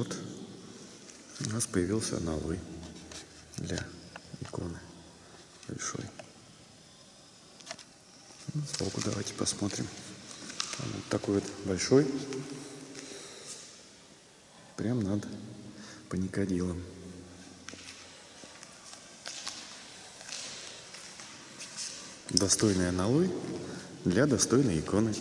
вот у нас появился аналой для иконы большой. Ну, сбоку давайте посмотрим. Вот такой вот большой. Прям над паникодилом. Достойный аналой для достойной иконы.